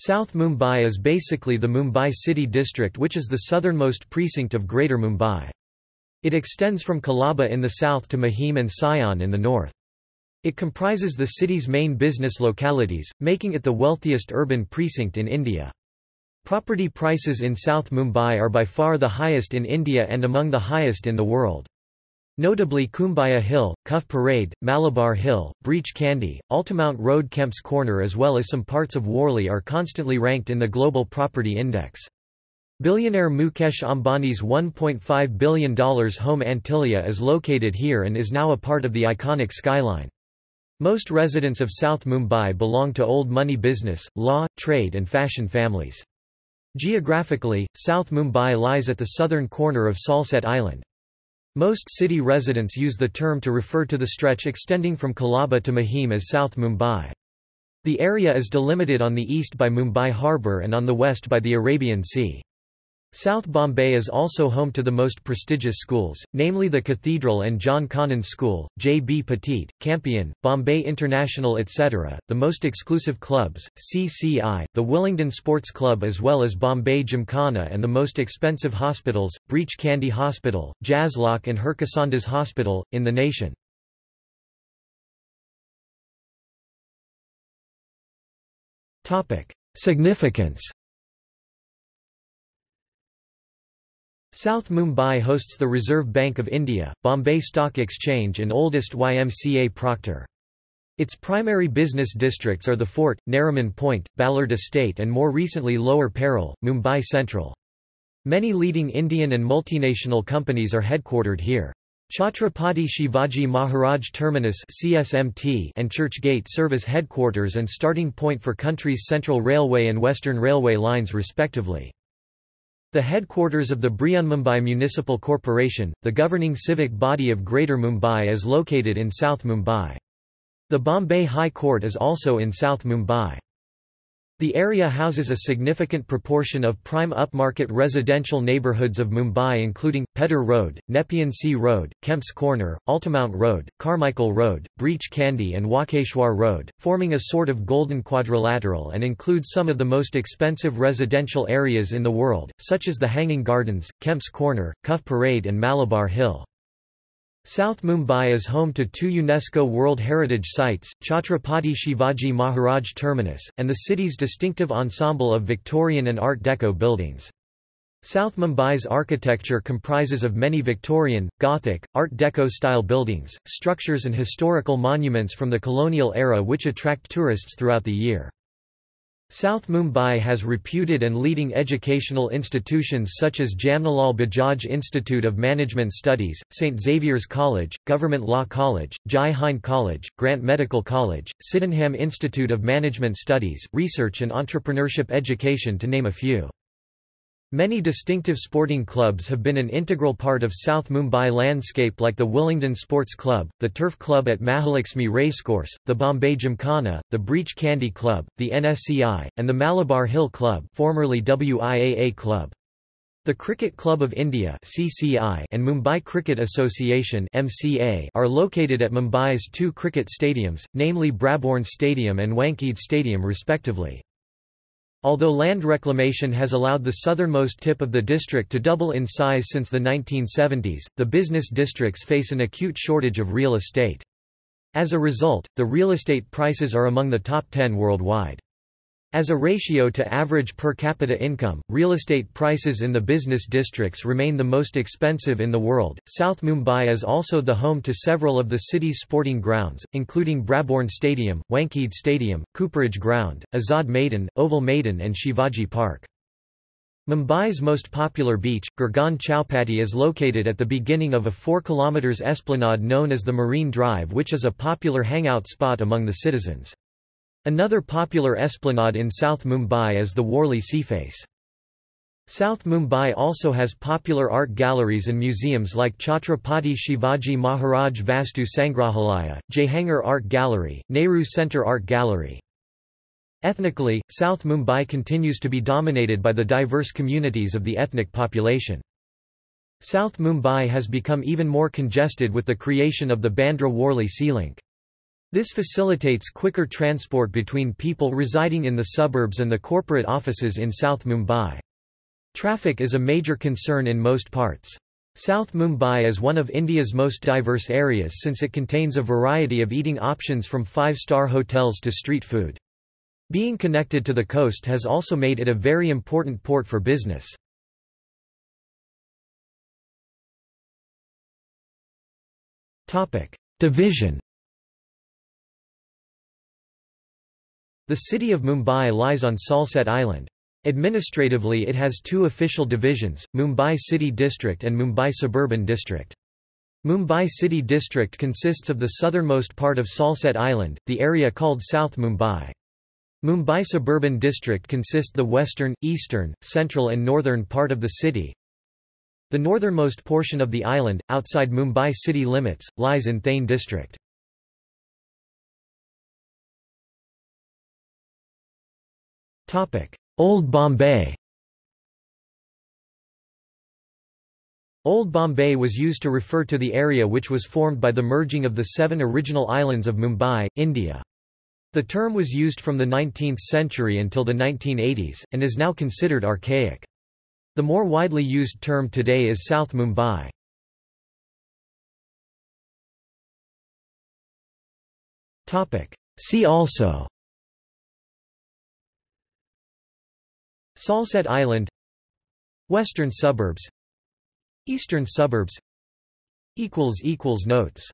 South Mumbai is basically the Mumbai city district which is the southernmost precinct of Greater Mumbai. It extends from Colaba in the south to Mahim and Sion in the north. It comprises the city's main business localities, making it the wealthiest urban precinct in India. Property prices in South Mumbai are by far the highest in India and among the highest in the world. Notably Cumballa Hill, Cuffe Parade, Malabar Hill, Breach Candy, Altamount Road Kemp's Corner as well as some parts of Worli are constantly ranked in the Global Property Index. Billionaire Mukesh Ambani's $1.5 billion home Antilia is located here and is now a part of the iconic skyline. Most residents of South Mumbai belong to old money business, law, trade and fashion families. Geographically, South Mumbai lies at the southern corner of Salsette Island. Most city residents use the term to refer to the stretch extending from Colaba to Mahim as South Mumbai. The area is delimited on the east by Mumbai Harbour and on the west by the Arabian Sea. South Bombay is also home to the most prestigious schools, namely the Cathedral and John Connon School, J. B. Petit, Campion, Bombay International etc., the most exclusive clubs, CCI, the Willingdon Sports Club as well as Bombay Gymkhana and the most expensive hospitals, Breach Candy Hospital, Jaslok and Harkisondas Hospital, in the nation. Significance South Mumbai hosts the Reserve Bank of India, Bombay Stock Exchange and oldest YMCA Proctor. Its primary business districts are the Fort, Nariman Point, Ballard Estate and more recently Lower Parel, Mumbai Central. Many leading Indian and multinational companies are headquartered here. Chhatrapati Shivaji Maharaj Terminus CSMT and Church Gate serve as headquarters and starting point for country's Central Railway and Western Railway lines respectively. The headquarters of the Brihanmumbai Municipal Corporation, the governing civic body of Greater Mumbai is located in South Mumbai. The Bombay High Court is also in South Mumbai. The area houses a significant proportion of prime upmarket residential neighbourhoods of Mumbai including, Pedder Road, Nepean Sea Road, Kemp's Corner, Altamount Road, Carmichael Road, Breach Candy and Walkeshwar Road, forming a sort of golden quadrilateral and includes some of the most expensive residential areas in the world, such as the Hanging Gardens, Kemp's Corner, Cuffe Parade and Malabar Hill. South Mumbai is home to two UNESCO World Heritage Sites, Chhatrapati Shivaji Maharaj Terminus, and the city's distinctive ensemble of Victorian and Art Deco buildings. South Mumbai's architecture comprises of many Victorian, Gothic, Art Deco-style buildings, structures and historical monuments from the colonial era which attract tourists throughout the year. South Mumbai has reputed and leading educational institutions such as Jamnalal Bajaj Institute of Management Studies, St. Xavier's College, Government Law College, Jai Hind College, Grant Medical College, Sydenham Institute of Management Studies, Research and Entrepreneurship Education to name a few. Many distinctive sporting clubs have been an integral part of South Mumbai landscape like the Willingdon Sports Club, the Turf Club at Mahalakshmi Racecourse, the Bombay Gymkhana, the Breach Candy Club, the NSCI, and the Malabar Hill Club formerly WIAA Club. The Cricket Club of India (CCI) and Mumbai Cricket Association (MCA) are located at Mumbai's two cricket stadiums, namely Brabourne Stadium and Wankhede Stadium respectively. Although land reclamation has allowed the southernmost tip of the district to double in size since the 1970s, the business districts face an acute shortage of real estate. As a result, the real estate prices are among the top 10 worldwide. As a ratio to average per capita income, real estate prices in the business districts remain the most expensive in the world. South Mumbai is also the home to several of the city's sporting grounds, including Brabourne Stadium, Wankhede Stadium, Cooperage Ground, Azad Maidan, Oval Maidan, and Shivaji Park. Mumbai's most popular beach, Girgaon Chowpatty is located at the beginning of a 4 km esplanade known as the Marine Drive which is a popular hangout spot among the citizens. Another popular esplanade in South Mumbai is the Worli Seaface. South Mumbai also has popular art galleries and museums like Chhatrapati Shivaji Maharaj Vastu Sangrahalaya, Jehangir Art Gallery, Nehru Centre Art Gallery. Ethnically, South Mumbai continues to be dominated by the diverse communities of the ethnic population. South Mumbai has become even more congested with the creation of the Bandra-Worli Sea Link. This facilitates quicker transport between people residing in the suburbs and the corporate offices in South Mumbai. Traffic is a major concern in most parts. South Mumbai is one of India's most diverse areas since it contains a variety of eating options from five-star hotels to street food. Being connected to the coast has also made it a very important port for business. Division The city of Mumbai lies on Salsette Island. Administratively it has two official divisions, Mumbai City District and Mumbai Suburban District. Mumbai City District consists of the southernmost part of Salsette Island, the area called South Mumbai. Mumbai Suburban District consists the western, eastern, central and northern part of the city. The northernmost portion of the island, outside Mumbai city limits, lies in Thane district. Old Bombay Old Bombay was used to refer to the area which was formed by the merging of the seven original islands of Mumbai, India. The term was used from the 19th century until the 1980s, and is now considered archaic. The more widely used term today is South Mumbai. See also Salsette Island Western suburbs Eastern suburbs Notes